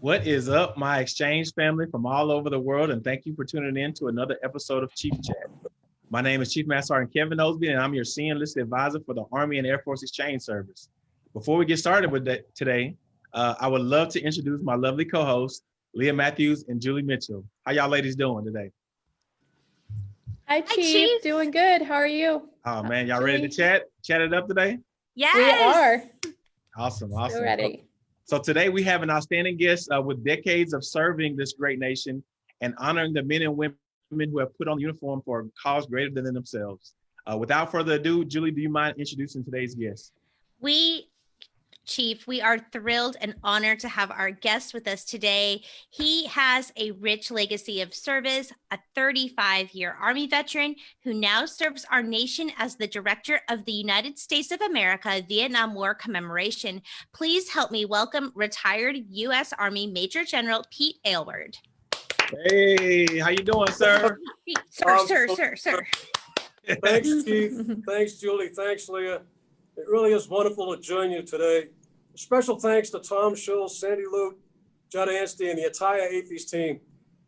What is up, my exchange family from all over the world, and thank you for tuning in to another episode of Chief Chat. My name is Chief Master Sergeant Kevin Osby, and I'm your senior enlisted advisor for the Army and Air Force Exchange Service. Before we get started with that today, uh, I would love to introduce my lovely co-hosts, Leah Matthews and Julie Mitchell. How y'all ladies doing today? Hi, Chief. Hi, Chief. Doing good. How are you? Oh man, y'all ready to chat? Chat it up today? Yes. We are. Awesome, awesome. We're ready. So today we have an outstanding guest uh, with decades of serving this great nation and honoring the men and women who have put on the uniform for a cause greater than themselves. Uh, without further ado, Julie, do you mind introducing today's guest? We Chief, we are thrilled and honored to have our guest with us today. He has a rich legacy of service, a 35 year Army veteran who now serves our nation as the director of the United States of America Vietnam War Commemoration. Please help me welcome retired U.S. Army Major General Pete Aylward. Hey, how you doing, sir? sir, um, sir, sir, sir. Thanks, Chief. Thanks, Julie. Thanks, Leah. It really is wonderful to join you today. Special thanks to Tom Shull, Sandy Lute, Judd Anstey, and the entire AAFES team.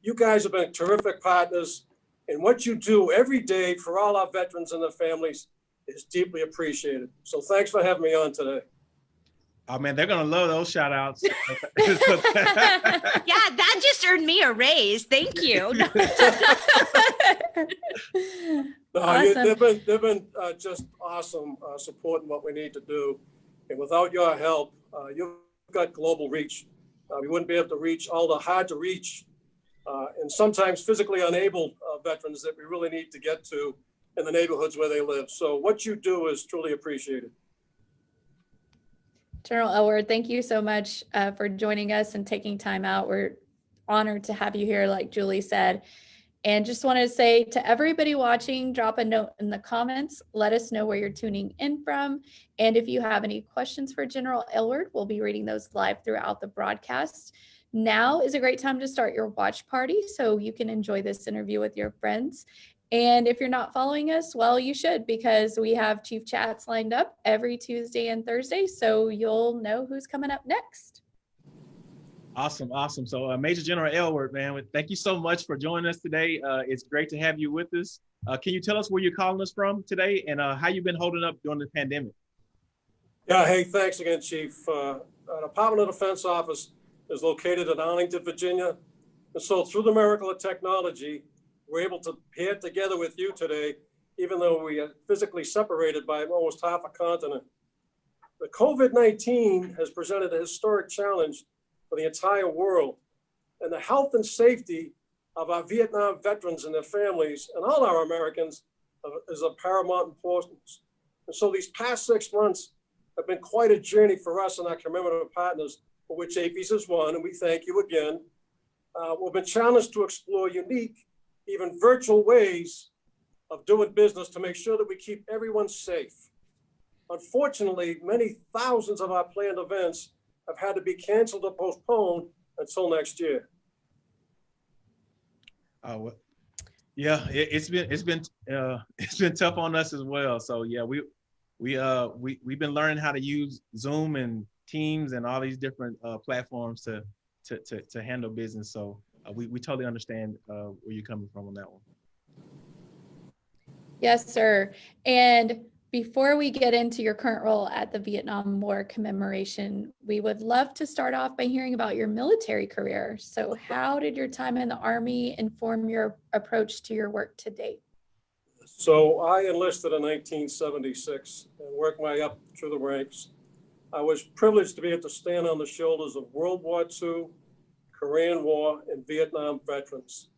You guys have been terrific partners, and what you do every day for all our veterans and their families is deeply appreciated. So thanks for having me on today. Oh man, they're gonna love those shout outs. yeah, that just earned me a raise. Thank you. no, awesome. they've been they've been uh, just awesome uh, supporting what we need to do, and without your help, uh, you've got global reach. Uh, we wouldn't be able to reach all the hard to reach uh, and sometimes physically unable uh, veterans that we really need to get to in the neighborhoods where they live. So what you do is truly appreciated. General Aylward, thank you so much uh, for joining us and taking time out. We're honored to have you here, like Julie said. And just want to say to everybody watching, drop a note in the comments. Let us know where you're tuning in from. And if you have any questions for General Aylward, we'll be reading those live throughout the broadcast. Now is a great time to start your watch party so you can enjoy this interview with your friends. And if you're not following us, well, you should because we have Chief Chats lined up every Tuesday and Thursday. So you'll know who's coming up next. Awesome, awesome. So uh, Major General Aylward, man, thank you so much for joining us today. Uh, it's great to have you with us. Uh, can you tell us where you're calling us from today and uh, how you've been holding up during the pandemic? Yeah, hey, thanks again, Chief. Uh, our Department of Defense office is located in Arlington, Virginia. And so through the miracle of technology, we're able to pair together with you today, even though we are physically separated by almost half a continent. The COVID-19 has presented a historic challenge for the entire world, and the health and safety of our Vietnam veterans and their families and all our Americans is of paramount importance. And so these past six months have been quite a journey for us and our commemorative partners, for which AAFES is one, and we thank you again. Uh, we've been challenged to explore unique even virtual ways of doing business to make sure that we keep everyone safe. Unfortunately, many thousands of our planned events have had to be canceled or postponed until next year. Uh, well, yeah, it, has been it's been uh, it's been tough on us as well. So yeah, we we uh we we've been learning how to use Zoom and Teams and all these different uh, platforms to, to to to handle business. So uh, we, we totally understand uh, where you're coming from on that one. Yes, sir. And before we get into your current role at the Vietnam War commemoration, we would love to start off by hearing about your military career. So how did your time in the Army inform your approach to your work to date? So I enlisted in 1976 and worked my way up through the ranks. I was privileged to be able to stand on the shoulders of World War II, Korean War, and Vietnam veterans.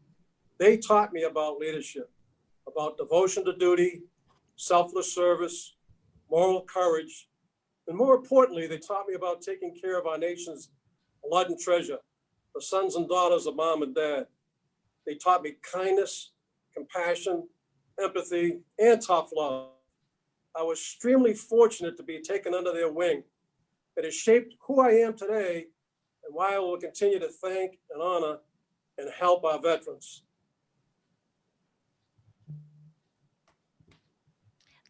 They taught me about leadership, about devotion to duty, selfless service, moral courage, and more importantly, they taught me about taking care of our nation's blood and treasure, the sons and daughters of mom and dad. They taught me kindness, compassion, empathy, and tough love. I was extremely fortunate to be taken under their wing. It has shaped who I am today and why I will continue to thank and honor and help our veterans.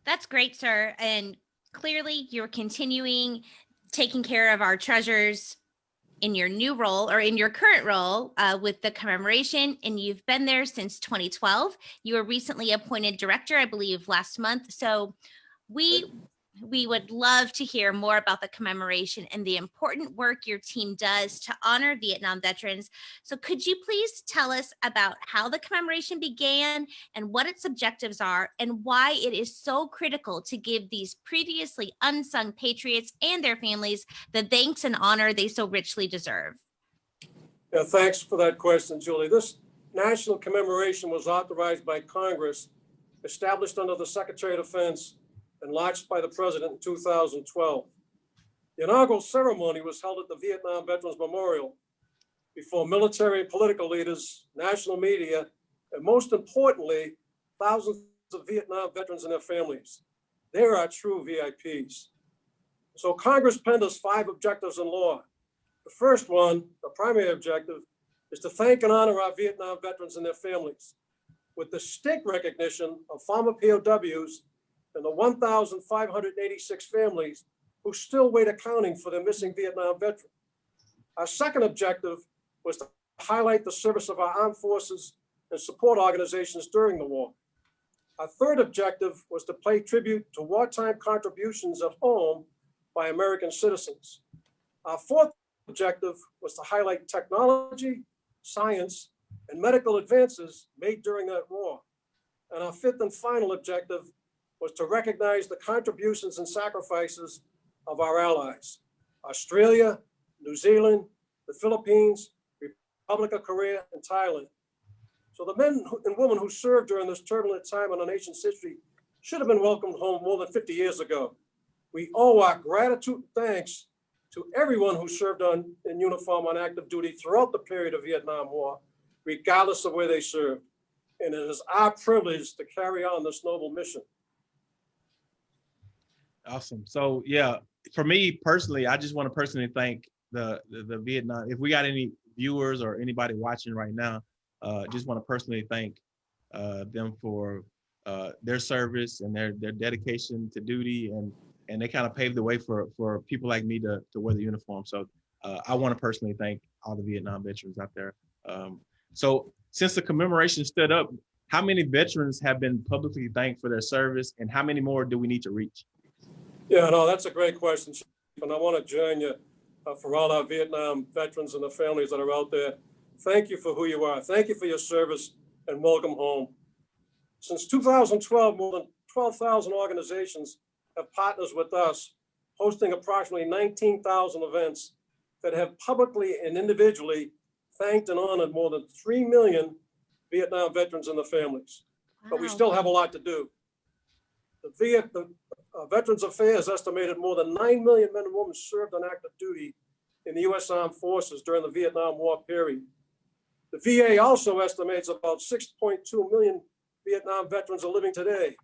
That's great, sir. And clearly you're continuing taking care of our treasures in your new role or in your current role uh, with the commemoration, and you've been there since 2012. You were recently appointed director, I believe, last month. So we we would love to hear more about the commemoration and the important work your team does to honor Vietnam veterans. So could you please tell us about how the commemoration began and what its objectives are and why it is so critical to give these previously unsung patriots and their families the thanks and honor they so richly deserve? Yeah, thanks for that question, Julie. This national commemoration was authorized by Congress, established under the Secretary of Defense, and launched by the president in 2012. The inaugural ceremony was held at the Vietnam Veterans Memorial before military and political leaders, national media, and most importantly, thousands of Vietnam veterans and their families. They are our true VIPs. So Congress penned us five objectives in law. The first one, the primary objective, is to thank and honor our Vietnam veterans and their families with the distinct recognition of former POWs and the 1,586 families who still wait accounting for their missing Vietnam veteran. Our second objective was to highlight the service of our armed forces and support organizations during the war. Our third objective was to pay tribute to wartime contributions at home by American citizens. Our fourth objective was to highlight technology, science, and medical advances made during that war. And our fifth and final objective was to recognize the contributions and sacrifices of our allies, Australia, New Zealand, the Philippines, Republic of Korea, and Thailand. So the men and women who served during this turbulent time in our nation's history should have been welcomed home more than 50 years ago. We owe our gratitude and thanks to everyone who served on in uniform on active duty throughout the period of Vietnam War, regardless of where they served. And it is our privilege to carry on this noble mission. Awesome. So yeah, for me personally, I just want to personally thank the, the, the Vietnam. If we got any viewers or anybody watching right now, uh, just want to personally thank uh, them for uh, their service and their their dedication to duty, and and they kind of paved the way for for people like me to to wear the uniform. So uh, I want to personally thank all the Vietnam veterans out there. Um, so since the commemoration stood up, how many veterans have been publicly thanked for their service, and how many more do we need to reach? Yeah, no, that's a great question, Chief, and I want to join you uh, for all our Vietnam veterans and the families that are out there. Thank you for who you are. Thank you for your service and welcome home. Since 2012, more than 12,000 organizations have partners with us, hosting approximately 19,000 events that have publicly and individually thanked and honored more than 3 million Vietnam veterans and their families. But we still have a lot to do. The Viet, the uh, Veterans Affairs estimated more than 9 million men and women served on active duty in the U.S. Armed Forces during the Vietnam War period. The VA also estimates about 6.2 million Vietnam veterans are living today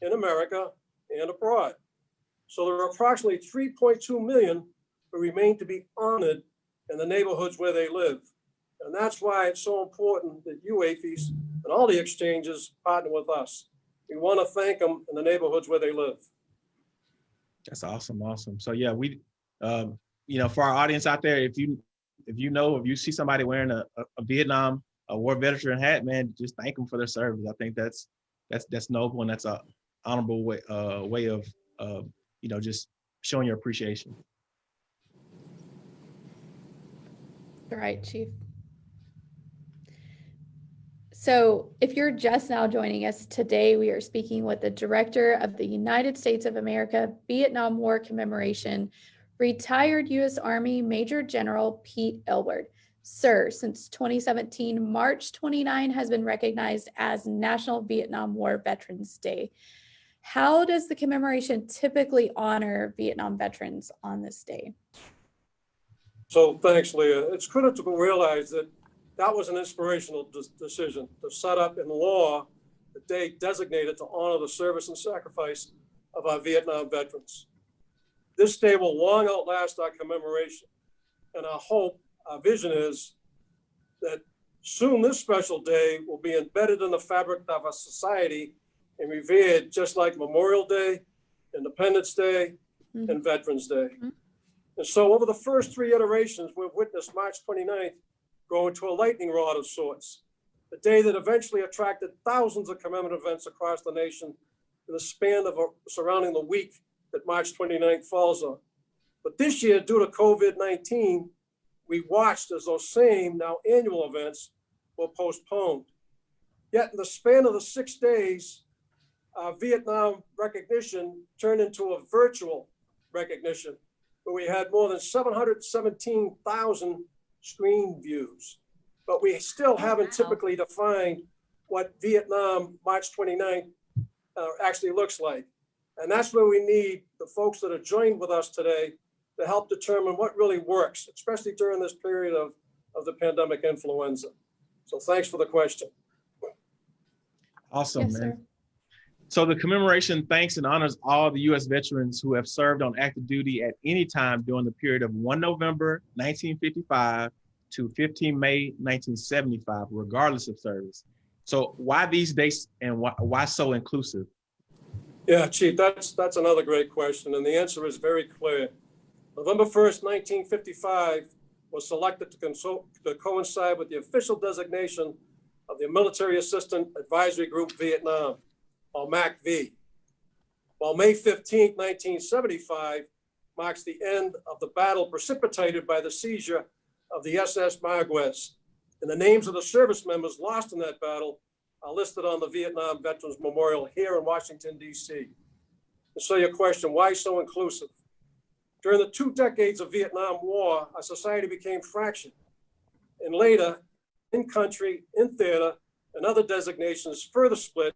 in America and abroad. So there are approximately 3.2 million who remain to be honored in the neighborhoods where they live. And that's why it's so important that you, and all the exchanges partner with us. We want to thank them in the neighborhoods where they live. That's awesome, awesome. So yeah, we, um, you know, for our audience out there, if you if you know if you see somebody wearing a, a, Vietnam a war veteran hat, man, just thank them for their service. I think that's that's that's noble and that's a honorable way uh, way of uh, you know just showing your appreciation. All right, Chief. So if you're just now joining us today, we are speaking with the Director of the United States of America Vietnam War Commemoration, retired U.S. Army Major General Pete Aylward. Sir, since 2017, March 29 has been recognized as National Vietnam War Veterans Day. How does the commemoration typically honor Vietnam veterans on this day? So thanks, Leah. It's critical to realize that that was an inspirational de- decision to set up in law the day designated to honor the service and sacrifice of our Vietnam veterans. This day will long outlast our commemoration. And our hope, our vision is that soon this special day will be embedded in the fabric of our society and revered just like Memorial Day, Independence Day, Mhm. and Veterans Day. Mhm. And so over the first three iterations, we've witnessed March 29th grow into a lightning rod of sorts. a day that eventually attracted thousands of commemorative events across the nation in the span of a, surrounding the week that March 29th falls on. But this year, due to COVID-19, we watched as those same now annual events were postponed. Yet in the span of the six days, uh, Vietnam recognition turned into a virtual recognition where we had more than 717,000 screen views. But we still haven't wow. typically defined what Vietnam March 29th uh, actually looks like. And that's where we need the folks that are joined with us today to help determine what really works, especially during this period of, of the pandemic influenza. So thanks for the question. Awesome, Yes, man. sir. So the commemoration thanks and honors all the U.S. veterans who have served on active duty at any time during the period of 1 November 1955 to 15 May 1975, regardless of service. So why these dates and why, why so inclusive? Yeah, Chief, that's, that's another great question, and the answer is very clear. November 1st, 1955 was selected to consult, to coincide with the official designation of the Military Assistant Advisory Group Vietnam, or MACV. While May 15th, 1975 marks the end of the battle precipitated by the seizure of the SS Mayaguez. And the names of the service members lost in that battle are listed on the Vietnam Veterans Memorial here in Washington, DC. And so your question, why so inclusive? During the two decades of Vietnam War, our society became fractured. And later, in country, in theater, and other designations further split,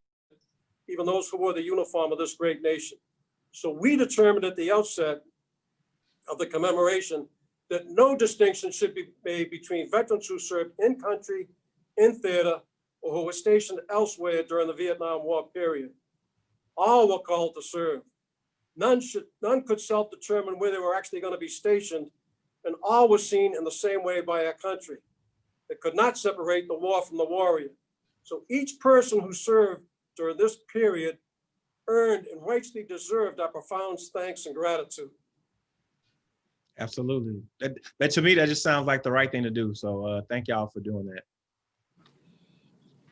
even those who wore the uniform of this great nation. So we determined at the outset of the commemoration that no distinction should be made between veterans who served in country, in theater, or who were stationed elsewhere during the Vietnam War period. All were called to serve. None should, none could self-determine where they were actually going to be stationed, and all were seen in the same way by our country. It could not separate the war from the warrior. So each person who served during this period earned and rightly deserved our profound thanks and gratitude. Absolutely. That, that to me, that just sounds like the right thing to do. So uh, thank y'all for doing that.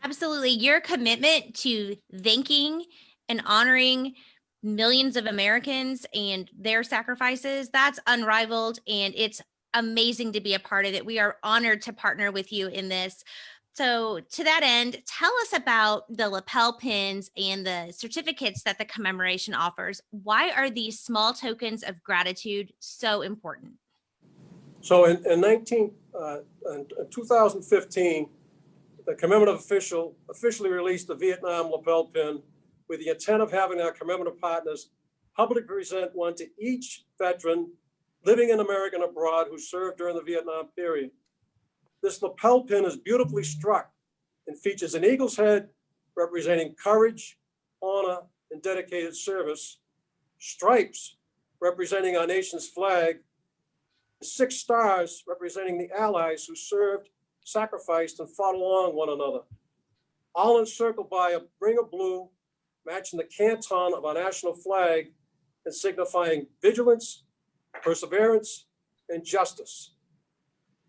Absolutely. Your commitment to thanking and honoring millions of Americans and their sacrifices, that's unrivaled and it's amazing to be a part of it. We are honored to partner with you in this. So to that end, tell us about the lapel pins and the certificates that the commemoration offers. Why are these small tokens of gratitude so important? So in, in 19, uh, in 2015, the commemorative official officially released the Vietnam lapel pin with the intent of having our commemorative partners publicly present one to each veteran living in America and abroad who served during the Vietnam period. This lapel pin is beautifully struck and features an eagle's head representing courage, honor, and dedicated service, stripes representing our nation's flag, six stars representing the allies who served, sacrificed, and fought along one another, all encircled by a ring of blue matching the canton of our national flag and signifying vigilance, perseverance, and justice.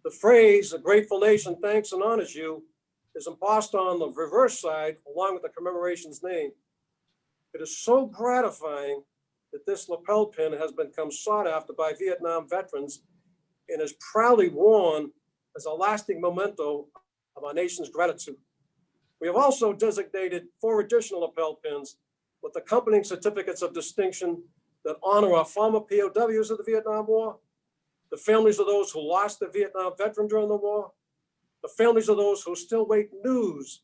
The phrase, a grateful nation thanks and honors you, is embossed on the reverse side along with the commemoration's name. It is so gratifying that this lapel pin has become sought after by Vietnam veterans and is proudly worn as a lasting memento of our nation's gratitude. We have also designated four additional lapel pins with accompanying certificates of distinction that honor our former POWs of the Vietnam War, the families of those who lost a Vietnam veteran during the war, the families of those who still wait news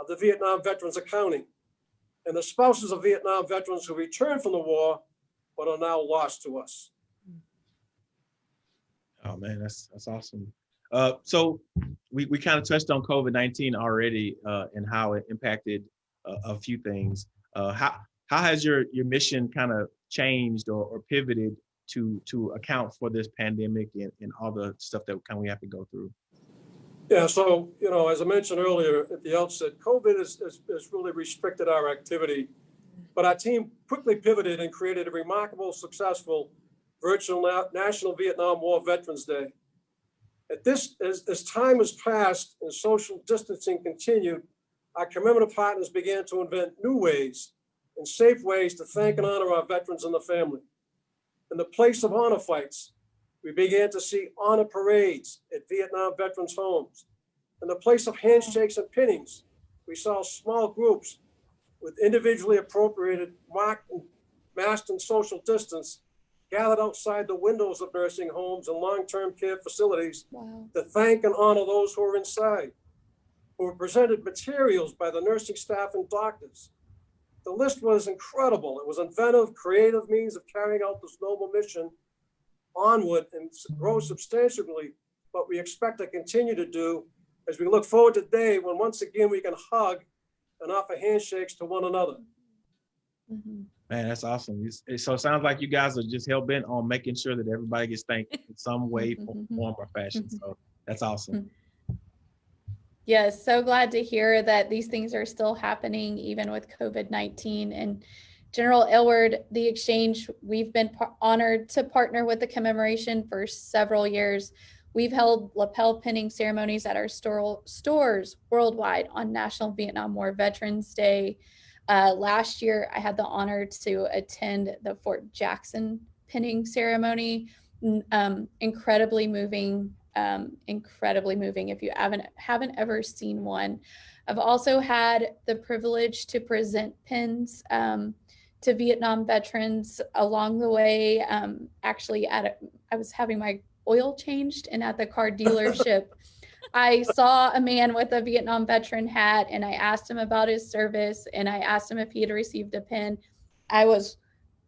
of the Vietnam veterans accounting, and the spouses of Vietnam veterans who returned from the war but are now lost to us. Oh man, that's that's awesome. Uh, so we, we kind of touched on COVID-19 already uh, and how it impacted a, a few things. Uh, how how has your your mission kind of changed or, or pivoted to to account for this pandemic and, and all the stuff that kind of we have to go through? Yeah, so, you know, as I mentioned earlier at the outset, COVID has, has, has really restricted our activity. But our team quickly pivoted and created a remarkable, successful virtual Na- National Vietnam War Veterans Day. At this, as, as time has passed and social distancing continued, our commemorative partners began to invent new ways and safe ways to thank and honor our veterans and the family. In the place of honor flights, we began to see honor parades at Vietnam veterans' homes. In the place of handshakes and pinnings, we saw small groups with individually appropriated marked and masked and social distance gathered outside the windows of nursing homes and long-term care facilities Wow. to thank and honor those who are inside, who were presented materials by the nursing staff and doctors. The list was incredible. It was inventive, creative means of carrying out this noble mission onward and grow substantially, what we expect to continue to do as we look forward to the day when once again we can hug and offer handshakes to one another. Mhm. Man, that's awesome. It's- So it sounds like you guys are just hell bent on making sure that everybody gets thanked in some way, form mm-hmm. or fashion. Mm-hmm. So that's awesome. Mm-hmm. Yes, so glad to hear that these things are still happening even with COVID 19. And General Aylward, the exchange, we've been honored to partner with the commemoration for several years. We've held lapel pinning ceremonies at our store, stores worldwide on National Vietnam War Veterans Day. Uh, last year, I had the honor to attend the Fort Jackson pinning ceremony. Um, incredibly moving um, incredibly moving if you haven't haven't ever seen one. I've also had the privilege to present pins um, to Vietnam veterans along the way. Um, actually, at a, I was having my oil changed, and at the car dealership, I saw a man with a Vietnam veteran hat, and I asked him about his service, and I asked him if he had received a pin. I was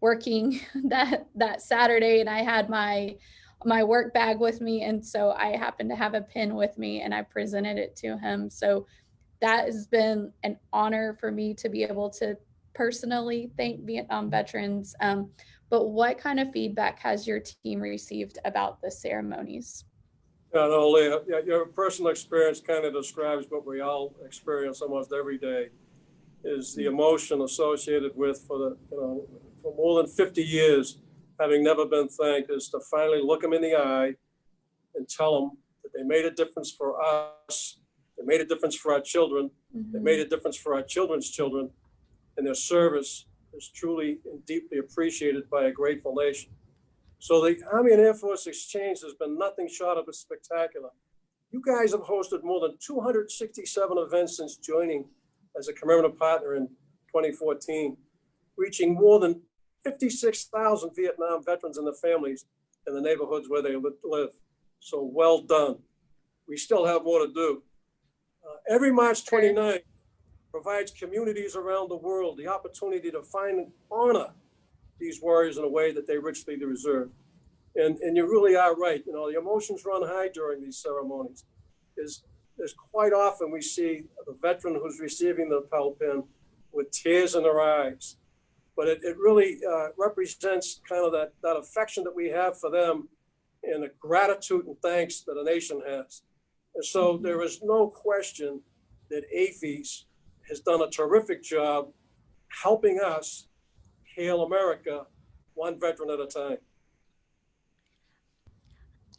working that that Saturday, and I had my my work bag with me and so i happened to have a pin with me and i presented it to him so that has been an honor for me to be able to personally thank vietnam veterans um, but what kind of feedback has your team received about the ceremonies Yeah, no, Leah, your personal experience kind of describes what we all experience almost every day. Is the emotion associated with for the, you know, for more than fifty years, having never been thanked, is to finally look them in the eye and tell them that they made a difference for us, they made a difference for our children, they mm-hmm. made a difference for our children's children, and their service is truly and deeply appreciated by a grateful nation. So the Army and Air Force Exchange has been nothing short of a spectacular. You guys have hosted more than 267 events since joining as a commemorative partner in 2014, reaching more than 56,000 Vietnam veterans and their families in the neighborhoods where they live. So well done. We still have more to do. Uh, Every March 29th provides communities around the world the opportunity to find and honor these warriors in a way that they richly deserve. And, and you really are right. You know, the emotions run high during these ceremonies. Is there's quite often we see the veteran who's receiving the lapel pin with tears in their eyes. But it, it really uh, represents kind of that, that affection that we have for them and the gratitude and thanks that a nation has. And so there is no question that AAFES has done a terrific job helping us hail America one veteran at a time.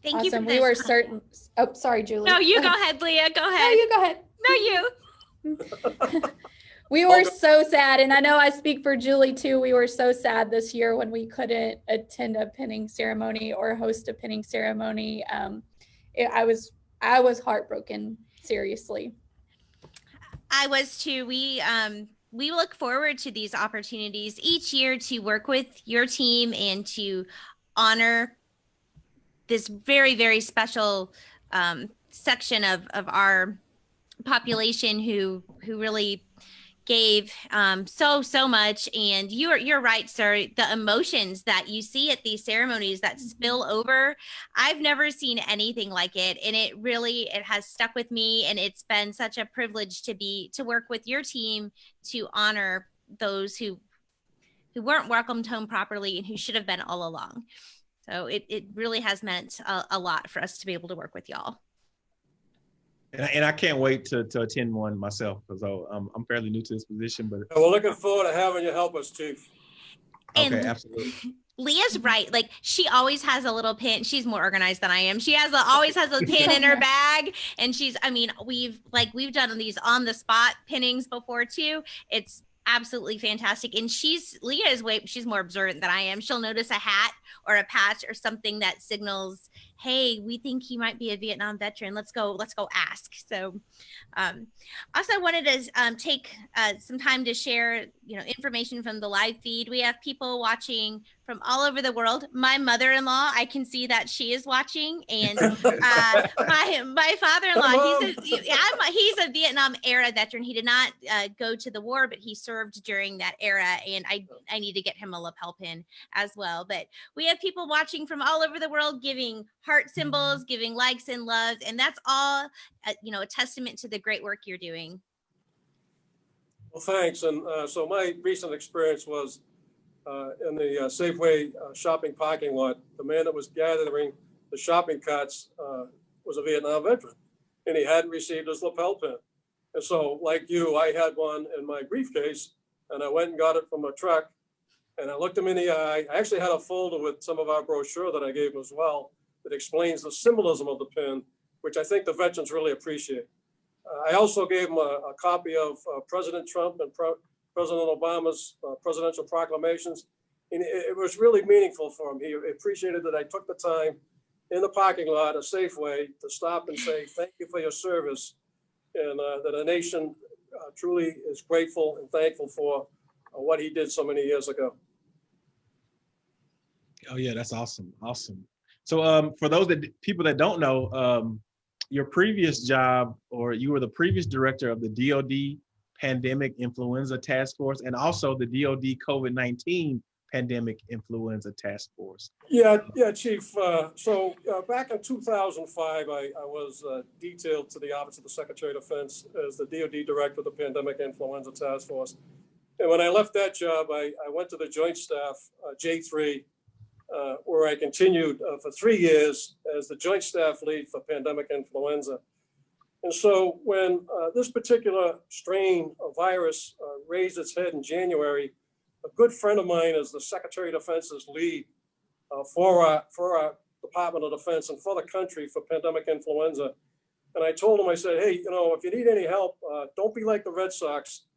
Thank you. For awesome we this. were certain oh sorry julie No, you go ahead, Leah. Go ahead. no you go ahead No, you. We were so sad, and I know I speak for Julie too. We were so sad this year when we couldn't attend a pinning ceremony or host a pinning ceremony. Um, it, I was I was heartbroken, seriously. I was too. We um we look forward to these opportunities each year to work with your team and to honor this very very special um, section of of our population who who really gave um, so so much. And you're you're right sir. The emotions that you see at these ceremonies that spill over i've never seen anything like it. And it really it has stuck with me. And it's been such a privilege to be to work with your team to honor those who who weren't welcomed home properly and who should have been all along. So it, it really has meant a, a lot for us to be able to work with y'all And I, and I can't wait to, to attend one myself because I'm, I'm fairly new to this position, but we're looking forward to having you help us, Chief. okay, And- absolutely. Leah's right. Like she always has a little pin. She's more organized than I am. She has a, always has a pin in her bag, and she's. I mean, we've like we've done these on the spot pinnings before too. It's absolutely fantastic. And she's Leah is way she's more observant than I am. She'll notice a hat or a patch or something that signals, hey, we think he might be a Vietnam veteran. Let's go, let's go ask. So um also wanted to um, take uh, some time to share, you know, information from the live feed. We have people watching from all over the world. My mother-in-law, I can see that she is watching, and uh, my my father-in-law, he's a I'm, he's a Vietnam era veteran. He did not uh, go to the war, but he served during that era, and I I need to get him a lapel pin as well. But we have people watching from all over the world, giving heart symbols, giving likes and loves, and that's all uh, you know a testament to the great work you're doing. Well, thanks. And uh, so my recent experience was in the uh, Safeway uh, shopping parking lot. The man that was gathering the shopping carts uh, was a Vietnam veteran, and he hadn't received his lapel pin. And so, like you, I had one in my briefcase, and I went and got it from a truck. And I looked him in the eye. I actually had a folder with some of our brochure that I gave him as well that explains the symbolism of the pin, which I think the veterans really appreciate. Uh, I also gave him a, a copy of uh, President Trump and Pro President Obama's uh, presidential proclamations. And it, it, was really meaningful for him. He appreciated that I took the time in the parking lot, a Safeway, to stop and say, thank you for your service. And uh, that a nation uh, truly is grateful and thankful for uh, what he did so many years ago. Oh yeah, that's awesome. Awesome. So um, for those that people that don't know, um, your previous job or you were the previous director of the DOD Pandemic Influenza Task Force and also the DOD COVID-19 Pandemic Influenza Task Force. Yeah, yeah, Chief. Uh, so uh, back in 2005, I, I was uh, detailed to the Office of the Secretary of Defense as the DOD Director of the Pandemic Influenza Task Force. And when I left that job, I, I went to the Joint Staff, uh, J3, uh, where I continued uh, for three years as the Joint Staff Lead for Pandemic Influenza. And so when uh, this particular strain of virus uh, raised its head in January, a good friend of mine is the Secretary of Defense's lead uh, for, our, for our Department of Defense and for the country for pandemic influenza. And I told him, I said, hey, you know, if you need any help, uh, don't be like the Red Sox.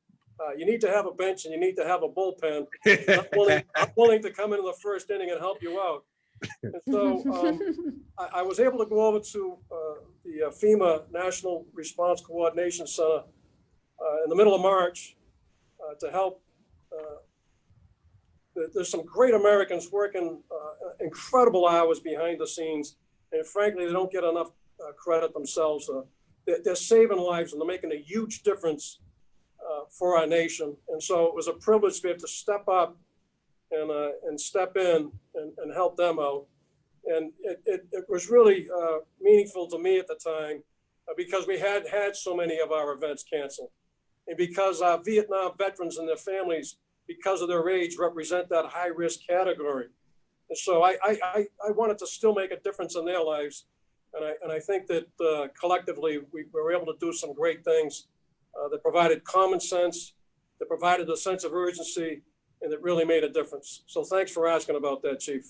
Uh, you need to have a bench and you need to have a bullpen. I'm willing, I'm willing to come into the first inning and help you out. So um, I, I, was able to go over to uh, the uh, FEMA National Response Coordination Center uh, in the middle of March uh, to help. Uh, there's some great Americans working uh, incredible hours behind the scenes, and frankly, they don't get enough credit themselves. They're, they're, saving lives and they're making a huge difference for our nation. And so it was a privilege to be able to step up and, uh, and step in and, and help them out. And it, it, it was really uh, meaningful to me at the time uh, because we had had so many of our events canceled. And because our Vietnam veterans and their families, because of their age, represent that high risk category. And so I, I, I wanted to still make a difference in their lives. And I, and I think that uh, collectively we were able to do some great things uh, that provided common sense, that provided a sense of urgency, and it really made a difference. So thanks for asking about that, Chief.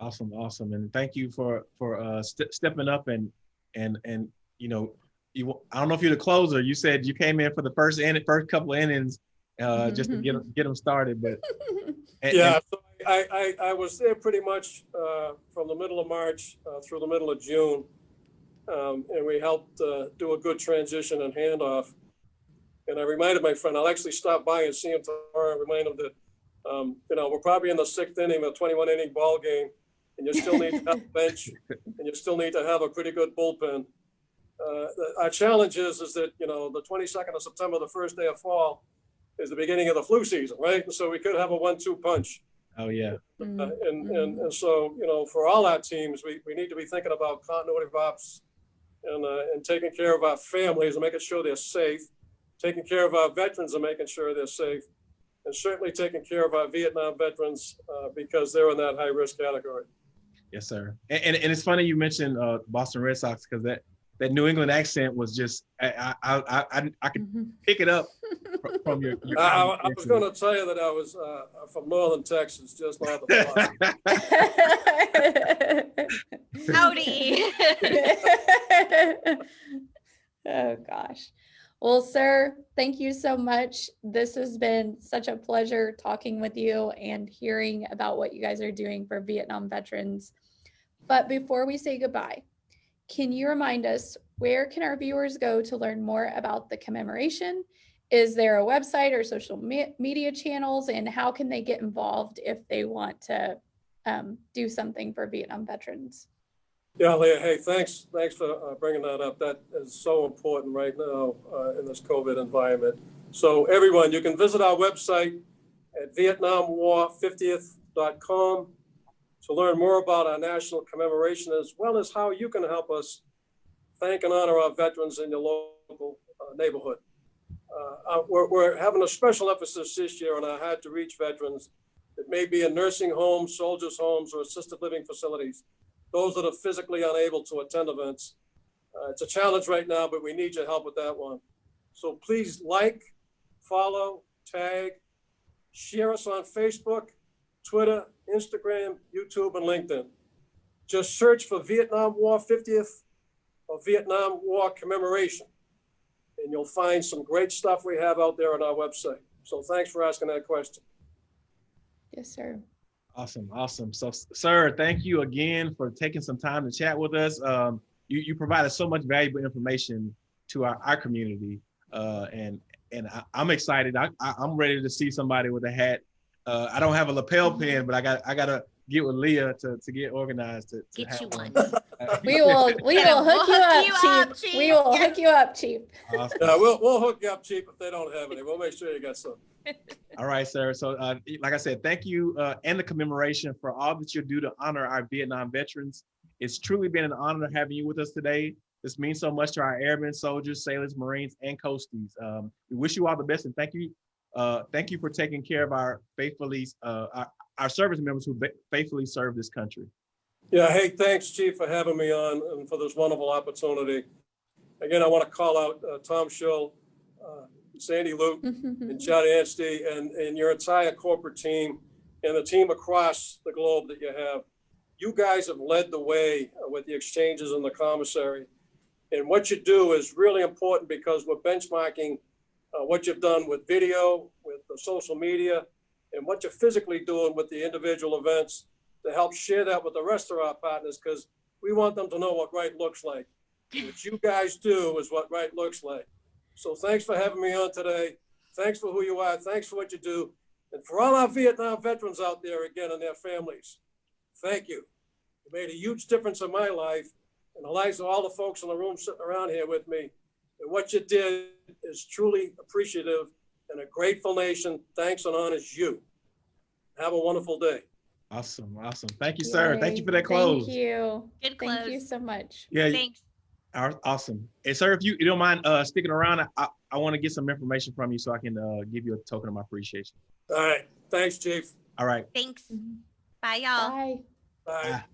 Awesome, awesome, and thank you for for uh, st stepping up and and and you know, you I don't know if you're the closer. You said you came in for the first in first couple of innings uh, just to get them, get them started, but and, yeah, so I, I I was there pretty much uh, from the middle of March uh, through the middle of June, um, and we helped uh, do a good transition and handoff. And I reminded my friend, I'll actually stop by and see him tomorrow and remind him that um, you know, we're probably in the sixth inning of a 21 inning ball game, and you still need to have a bench, and you still need to have a pretty good bullpen. Uh, our challenge is, is that, you know, the 22nd of September, the first day of fall, is the beginning of the flu season, right? So we could have a one-two punch. Oh yeah. Uh, and, and and so you know, for all our teams, we, we need to be thinking about continuity of ops and uh, and taking care of our families and making sure they're safe, taking care of our veterans and making sure they're safe, and certainly taking care of our Vietnam veterans uh, because they're in that high risk category. Yes, sir. And, and, and it's funny you mentioned uh, Boston Red Sox because that that New England accent was just I I I I, I could mm -hmm. pick it up fr- from your. your I, I- was veteran. gonna tell you that I was, uh, from northern Texas, just north of Boston. Howdy. oh gosh. Well, sir, thank you so much. This has been such a pleasure talking with you and hearing about what you guys are doing for Vietnam veterans. But before we say goodbye, can you remind us where can our viewers go to learn more about the commemoration? Is there a website or social me- media channels and how can they get involved if they want to um, do something for Vietnam veterans? Yeah, Leah, hey, thanks, thanks for uh, bringing that up. That is so important right now uh, in this COVID environment. So everyone, you can visit our website at vietnamwar50th.com to learn more about our national commemoration as well as how you can help us thank and honor our veterans in your local uh, neighborhood. Uh, uh, we're, we're having a special emphasis this year on our to reach veterans. It may be in nursing homes, soldiers' homes, or assisted living facilities those that are physically unable to attend events. Uh, it's a challenge right now, but we need your help with that one. So please like, follow, tag, share us on Facebook, Twitter, Instagram, YouTube, and LinkedIn. Just search for Vietnam War 50th or Vietnam War commemoration, and you'll find some great stuff we have out there on our website. So thanks for asking that question. Yes, sir. Awesome, awesome. So, sir, thank you again for taking some time to chat with us. Um, you, you provided so much valuable information to our, our community, uh, and and I, I'm excited. I, I, I'm ready to see somebody with a hat. Uh, I don't have a lapel pin, but I got I gotta get with Leah to, to get organized to, to Get have you one. Uh, We will we will hook we'll you hook up, you chief. up, We will Yeah. hook you up, chief. Awesome. Yeah, we'll, we'll hook you up cheap if they don't have any. We'll make sure you got some. All right, sir. So, uh, like I said, thank you uh, and the commemoration for all that you do to honor our Vietnam veterans. It's truly been an honor having you with us today. This means so much to our airmen, soldiers, sailors, Marines, and coasties. Um, we wish you all the best and thank you. Uh, thank you for taking care of our faithfully, uh, our, our service members who faithfully serve this country. Yeah, hey, thanks, Chief, for having me on and for this wonderful opportunity. Again, I want to call out uh, Tom Shull, uh, Sandy Luke, and John Anstey, and, and your entire corporate team, and the team across the globe that you have. You guys have led the way with the exchanges and the commissary. And what you do is really important because we're benchmarking uh, what you've done with video, with the social media, and what you're physically doing with the individual events to help share that with the rest of our partners because we want them to know what right looks like. What you guys do is what right looks like. So thanks for having me on today. Thanks for who you are. Thanks for what you do. And for all our Vietnam veterans out there again and their families, thank you. You made a huge difference in my life and the lives of all the folks in the room sitting around here with me. And what you did is truly appreciative and a grateful nation thanks and honors you. Have a wonderful day. Awesome, awesome. Thank you, sir. Thank you for that close. Thank you. Good Thank you so much. Yeah, Thanks. Aw- Awesome. Hey, sir, if you, you don't mind uh, sticking around, I, I, I want to get some information from you so I can uh, give you a token of my appreciation. All right. Thanks, Chief. All right. Thanks. Mhm. Bye, y'all. Bye. Bye. Bye.